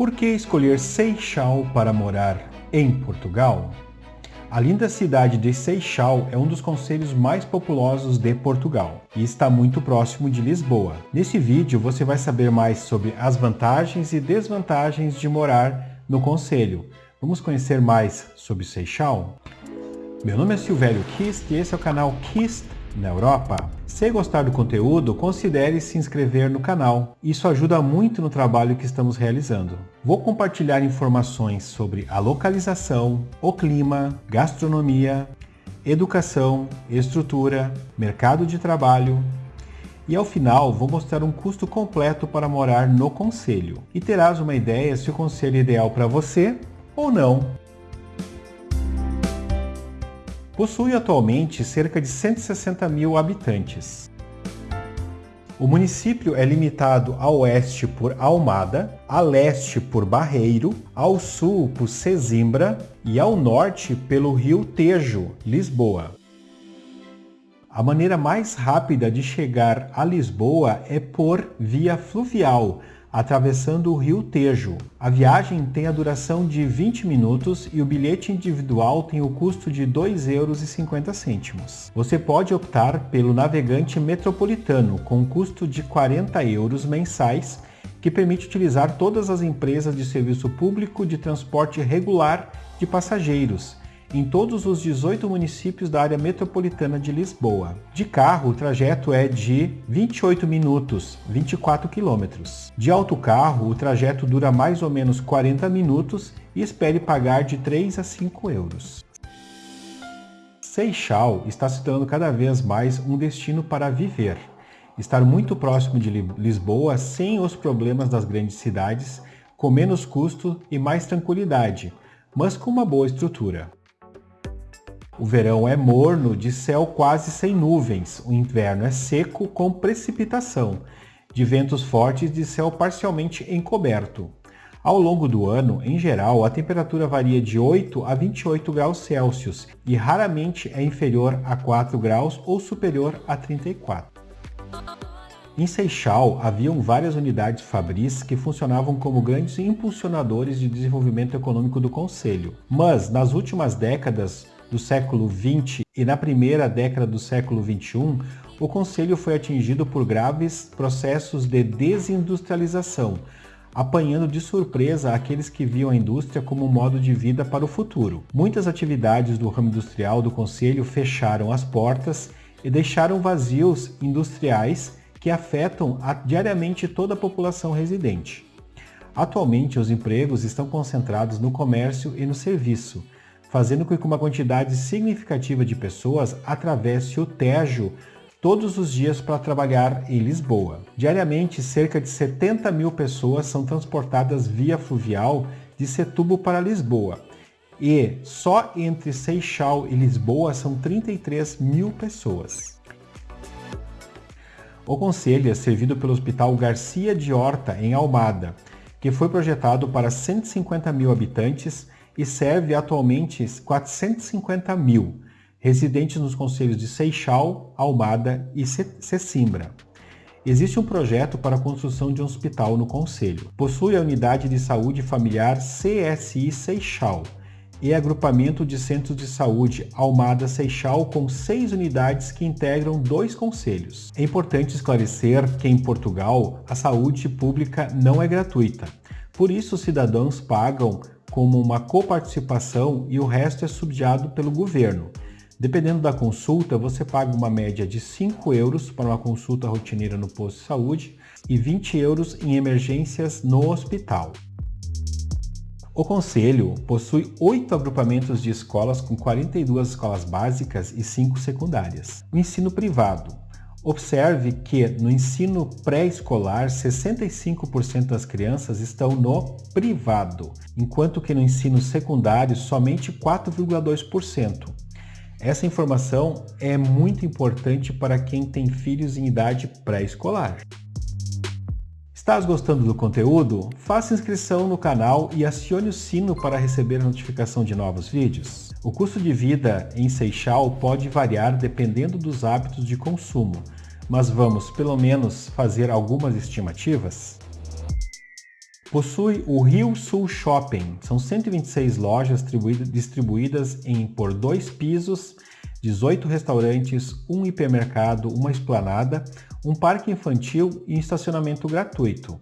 Por que escolher Seixal para morar em Portugal? A linda cidade de Seixal é um dos concelhos mais populosos de Portugal e está muito próximo de Lisboa. Nesse vídeo você vai saber mais sobre as vantagens e desvantagens de morar no concelho. Vamos conhecer mais sobre Seixal? Meu nome é Silvério Kist e esse é o canal Kist na Europa. Se gostar do conteúdo, considere se inscrever no canal. Isso ajuda muito no trabalho que estamos realizando. Vou compartilhar informações sobre a localização, o clima, gastronomia, educação, estrutura, mercado de trabalho, e ao final vou mostrar um custo completo para morar no conselho e terás uma ideia se o conselho é ideal para você ou não. Possui atualmente cerca de 160 mil habitantes. O município é limitado a oeste por Almada, a leste por Barreiro, ao sul por Sesimbra e ao norte pelo rio Tejo, Lisboa. A maneira mais rápida de chegar a Lisboa é por via fluvial, atravessando o rio Tejo. A viagem tem a duração de 20 minutos e o bilhete individual tem o custo de R$ 2,50 Você pode optar pelo navegante metropolitano com custo de 40 euros mensais, que permite utilizar todas as empresas de serviço público de transporte regular de passageiros, em todos os 18 municípios da área metropolitana de Lisboa. De carro, o trajeto é de 28 minutos, 24 quilômetros. De autocarro, o trajeto dura mais ou menos 40 minutos e espere pagar de 3 a 5 euros. Seixal está se tornando cada vez mais um destino para viver. Estar muito próximo de Lisboa sem os problemas das grandes cidades, com menos custo e mais tranquilidade, mas com uma boa estrutura. O verão é morno, de céu quase sem nuvens. O inverno é seco, com precipitação, de ventos fortes de céu parcialmente encoberto. Ao longo do ano, em geral, a temperatura varia de 8 a 28 graus Celsius e raramente é inferior a 4 graus ou superior a 34. Em Seixal, haviam várias unidades fabris que funcionavam como grandes impulsionadores de desenvolvimento econômico do Conselho. Mas, nas últimas décadas, do século XX e na primeira década do século XXI, o Conselho foi atingido por graves processos de desindustrialização, apanhando de surpresa aqueles que viam a indústria como um modo de vida para o futuro. Muitas atividades do ramo industrial do Conselho fecharam as portas e deixaram vazios industriais que afetam diariamente toda a população residente. Atualmente, os empregos estão concentrados no comércio e no serviço, fazendo com que uma quantidade significativa de pessoas atravesse o Tejo todos os dias para trabalhar em Lisboa. Diariamente, cerca de 70 mil pessoas são transportadas via fluvial de Setúbal para Lisboa. E só entre Seixal e Lisboa são 33 mil pessoas. O conselho é servido pelo Hospital Garcia de Horta, em Almada, que foi projetado para 150 mil habitantes e serve atualmente 450 mil residentes nos conselhos de Seixal, Almada e Sesimbra. Existe um projeto para a construção de um hospital no conselho. Possui a unidade de saúde familiar CSI Seixal e agrupamento de centros de saúde Almada Seixal com seis unidades que integram dois conselhos. É importante esclarecer que em Portugal a saúde pública não é gratuita. Por isso, os cidadãos pagam como uma coparticipação e o resto é subsidiado pelo governo. Dependendo da consulta, você paga uma média de 5 euros para uma consulta rotineira no posto de saúde e 20 euros em emergências no hospital. O Conselho possui oito agrupamentos de escolas com 42 escolas básicas e 5 secundárias. O ensino privado Observe que no ensino pré-escolar, 65% das crianças estão no privado, enquanto que no ensino secundário, somente 4,2%. Essa informação é muito importante para quem tem filhos em idade pré-escolar. Estás gostando do conteúdo? Faça inscrição no canal e acione o sino para receber notificação de novos vídeos. O custo de vida em Seixal pode variar dependendo dos hábitos de consumo, mas vamos pelo menos fazer algumas estimativas? Possui o Rio Sul Shopping. São 126 lojas distribuídas em por dois pisos, 18 restaurantes, um hipermercado, uma esplanada, um parque infantil e estacionamento gratuito.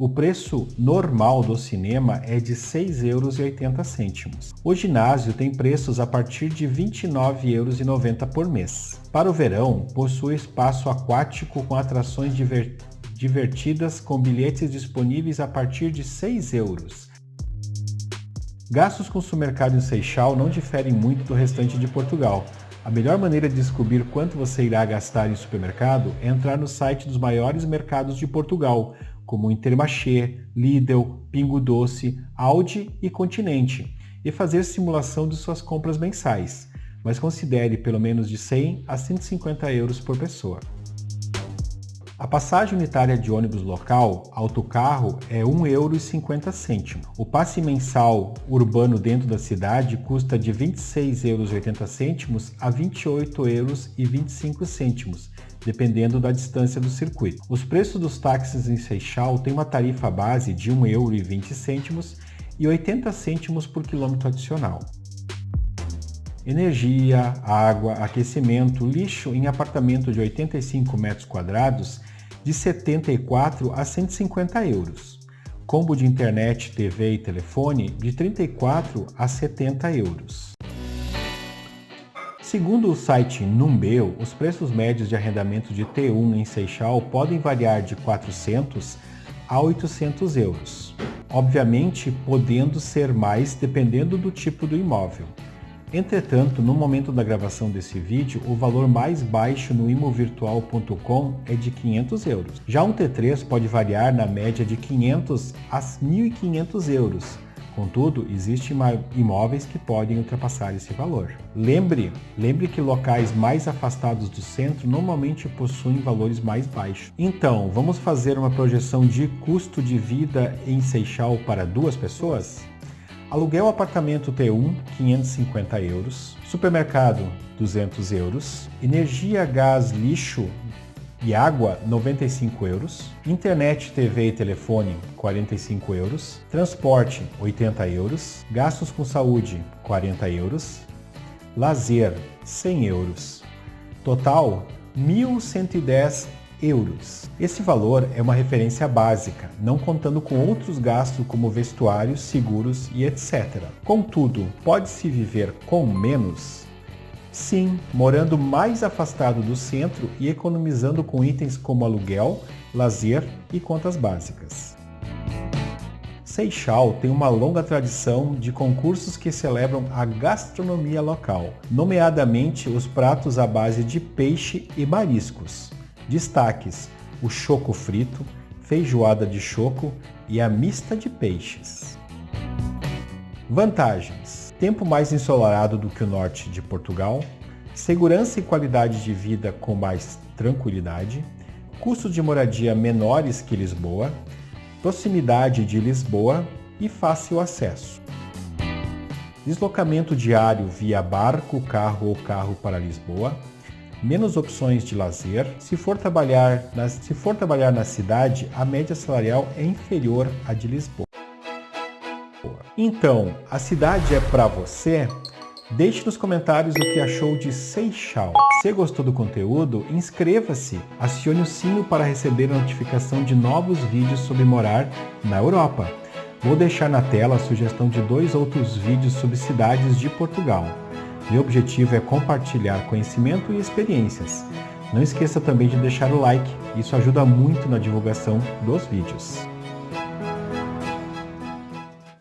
O preço normal do cinema é de R$ 6,80 euros. O ginásio tem preços a partir de R$ 29,90 por mês. Para o verão, possui espaço aquático com atrações divertidas com bilhetes disponíveis a partir de 6 euros. Gastos com supermercado em Seixal não diferem muito do restante de Portugal. A melhor maneira de descobrir quanto você irá gastar em supermercado é entrar no site dos maiores mercados de Portugal, como Intermarché, Lidl, Pingo Doce, Audi e Continente, e fazer simulação de suas compras mensais, mas considere pelo menos de 100 a 150 euros por pessoa. A passagem unitária de ônibus local, autocarro, é R$ 1,50€. O passe mensal urbano dentro da cidade custa de R$ 26,80€ a R$ 28,25€, dependendo da distância do circuito. Os preços dos táxis em Seixal têm uma tarifa base de R$ 1,20€ e 80 cêntimos por quilômetro adicional. Energia, água, aquecimento, lixo em apartamento de 85 metros quadrados de 74 a 150 euros. Combo de internet, TV e telefone de 34 a 70 euros. Segundo o site Numbeu, os preços médios de arrendamento de T1 em Seixal podem variar de 400 a 800 euros, obviamente podendo ser mais dependendo do tipo do imóvel. Entretanto, no momento da gravação desse vídeo, o valor mais baixo no imovirtual.com é de 500 euros. Já um T3 pode variar na média de 500 a 1.500 euros. Contudo, existem imóveis que podem ultrapassar esse valor. Lembre, lembre que locais mais afastados do centro normalmente possuem valores mais baixos. Então, vamos fazer uma projeção de custo de vida em Seixal para duas pessoas? Aluguel apartamento T1, 550 euros. Supermercado, 200 euros. Energia, gás, lixo e água, 95 euros. Internet, TV e telefone, 45 euros. Transporte, 80 euros. Gastos com saúde, 40 euros. Lazer, 100 euros. Total, 1.110 euros. Esse valor é uma referência básica, não contando com outros gastos como vestuários, seguros e etc. Contudo, pode-se viver com menos? Sim, morando mais afastado do centro e economizando com itens como aluguel, lazer e contas básicas. Seixal tem uma longa tradição de concursos que celebram a gastronomia local, nomeadamente os pratos à base de peixe e mariscos. Destaques: o choco frito, feijoada de choco e a mista de peixes. Vantagens: tempo mais ensolarado do que o norte de Portugal, segurança e qualidade de vida com mais tranquilidade, custos de moradia menores que Lisboa, proximidade de Lisboa e fácil acesso. Deslocamento diário via barco, carro ou carro para Lisboa, menos opções de lazer. Se for trabalhar na, se for trabalhar na cidade, a média salarial é inferior à de Lisboa. Então, a cidade é para você? Deixe nos comentários o que achou de Seixal. Se gostou do conteúdo, inscreva-se, acione o sino para receber a notificação de novos vídeos sobre morar na Europa. Vou deixar na tela a sugestão de dois outros vídeos sobre cidades de Portugal. Meu objetivo é compartilhar conhecimento e experiências. Não esqueça também de deixar o like, isso ajuda muito na divulgação dos vídeos.